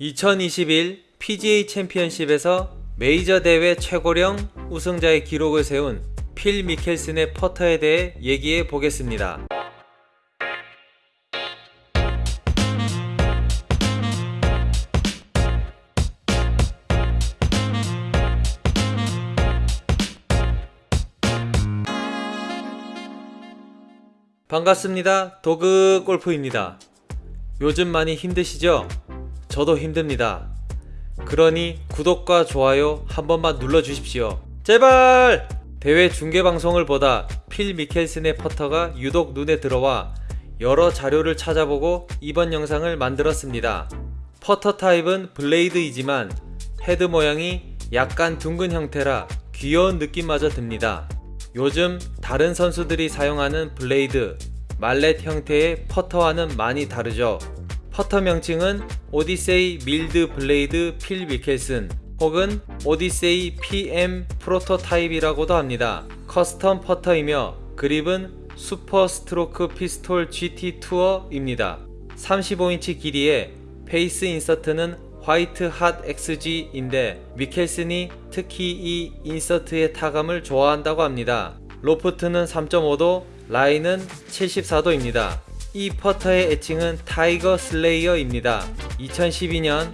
2021 PGA 챔피언십에서 메이저 대회 최고령 우승자의 기록을 세운 필 미켈슨의 퍼터에 대해 얘기해 보겠습니다. 반갑습니다. 도그 골프입니다. 요즘 많이 힘드시죠? 저도 힘듭니다. 그러니 구독과 좋아요 한 번만 눌러주십시오. 제발! 대회 중계 방송을 보다 필 미켈슨의 퍼터가 유독 눈에 들어와 여러 자료를 찾아보고 이번 영상을 만들었습니다. 퍼터 타입은 블레이드이지만 헤드 모양이 약간 둥근 형태라 귀여운 느낌마저 듭니다. 요즘 다른 선수들이 사용하는 블레이드, mallet 형태의 퍼터와는 많이 다르죠. 퍼터 명칭은 오디세이 밀드 블레이드 필 미켈슨 혹은 오디세이 PM 프로토타입이라고도 합니다. custom 퍼터이며 그립은 슈퍼 스트로크 피스톨 GT 투어입니다. 35인치 길이의 face insert는 화이트 핫 XG인데 미켈슨이 특히 이 insert의 타감을 좋아한다고 합니다. 로프트는 3.5도, 라이는 74도입니다. 이 퍼터의 애칭은 Tiger Slayer입니다. 2012년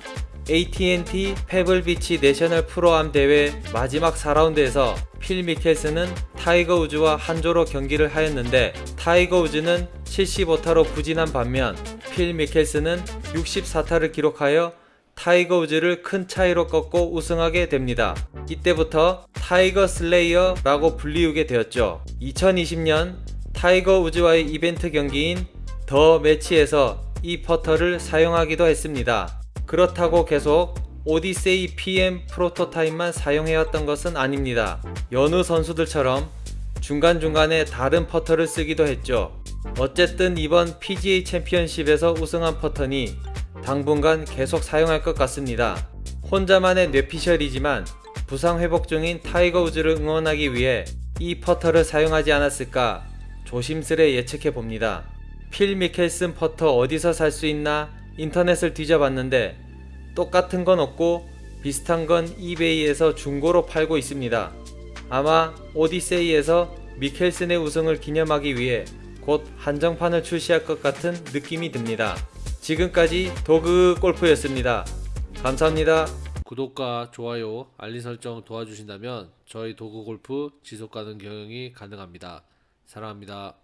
AT&T 페블비치 내셔널 프로암 대회 마지막 4라운드에서 필 미켈슨은 타이거 우즈와 한조로 경기를 하였는데 타이거 우즈는 75타로 부진한 반면 필 미켈슨은 64타를 기록하여 타이거 우즈를 큰 차이로 꺾고 우승하게 됩니다. 이때부터 Tiger Slayer라고 불리우게 되었죠. 2020년 타이거 우즈와의 이벤트 경기인 The Match에서 이 퍼터를 사용하기도 했습니다. 그렇다고 계속 오디세이 PM 프로토타입만 사용해왔던 것은 아닙니다. 여느 선수들처럼 중간중간에 다른 퍼터를 쓰기도 했죠. 어쨌든 이번 PGA 챔피언십에서 우승한 퍼터니 당분간 계속 사용할 것 같습니다. 혼자만의 뇌피셜이지만 부상 회복 중인 타이거 우즈를 응원하기 위해 이 퍼터를 사용하지 않았을까 조심스레 예측해 봅니다. 필 미켈슨 퍼터 어디서 살 수 있나 인터넷을 뒤져봤는데 똑같은 건 없고 비슷한 건 이베이에서 중고로 팔고 있습니다. 아마 오디세이에서 미켈슨의 우승을 기념하기 위해 곧 한정판을 출시할 것 같은 느낌이 듭니다. 지금까지 도그 골프였습니다. 감사합니다. 구독과 좋아요, 알림 설정 도와주신다면 저희 도구 골프 지속 가능 경영이 가능합니다. 사랑합니다.